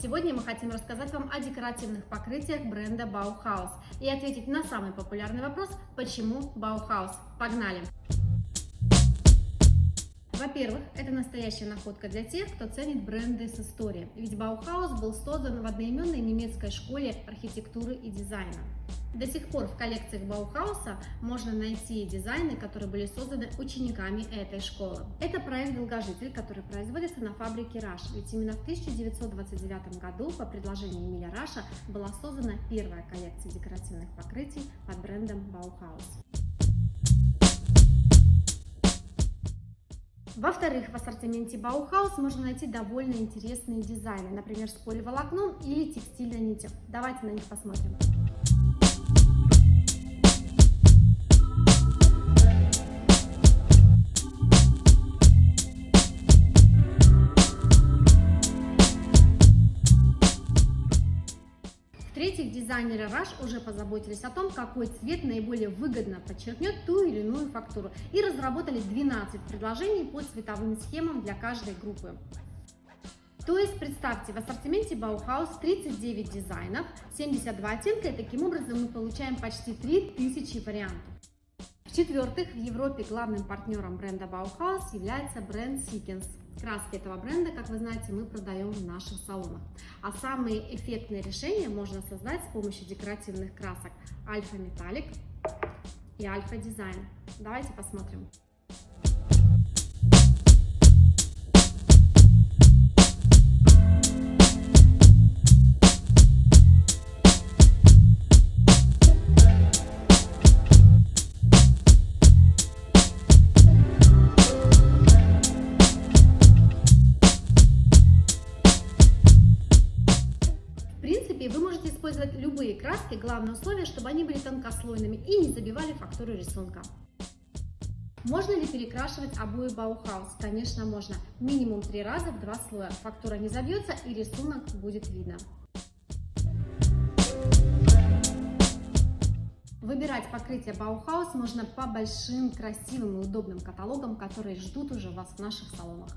Сегодня мы хотим рассказать вам о декоративных покрытиях бренда Bauhaus и ответить на самый популярный вопрос «Почему Bauhaus?». Погнали! Во-первых, это настоящая находка для тех, кто ценит бренды с историей, ведь Bauhaus был создан в одноименной немецкой школе архитектуры и дизайна. До сих пор в коллекциях Bauhaus а можно найти дизайны, которые были созданы учениками этой школы. Это проект «Долгожитель», который производится на фабрике Rasch, ведь именно в 1929 году по предложению Эмиля Rasch а была создана первая коллекция декоративных покрытий под брендом Bauhaus. Во-вторых, в ассортименте Bauhaus можно найти довольно интересные дизайны, например, с поливолокном или текстильной нитью. Давайте на них посмотрим. В-третьих, дизайнеры Rush уже позаботились о том, какой цвет наиболее выгодно подчеркнет ту или иную фактуру и разработали 12 предложений по цветовым схемам для каждой группы. То есть, представьте, в ассортименте Bauhaus 39 дизайнов, 72 оттенка, и таким образом мы получаем почти 3000 вариантов. В-четвертых, в Европе главным партнером бренда Bauhaus является бренд Seekins. Краски этого бренда, как вы знаете, мы продаем в наших салонах. А самые эффектные решения можно создать с помощью декоративных красок Альфа Металлик и Альфа Дизайн. Давайте посмотрим. Принципе, вы можете использовать любые краски, главное условие, чтобы они были тонкослойными и не забивали фактуру рисунка. Можно ли перекрашивать обои Bauhaus? Конечно, можно. Минимум три раза в два слоя. Фактура не забьется и рисунок будет видно. Выбирать покрытие Bauhaus можно по большим, красивым и удобным каталогам, которые ждут уже вас в наших салонах.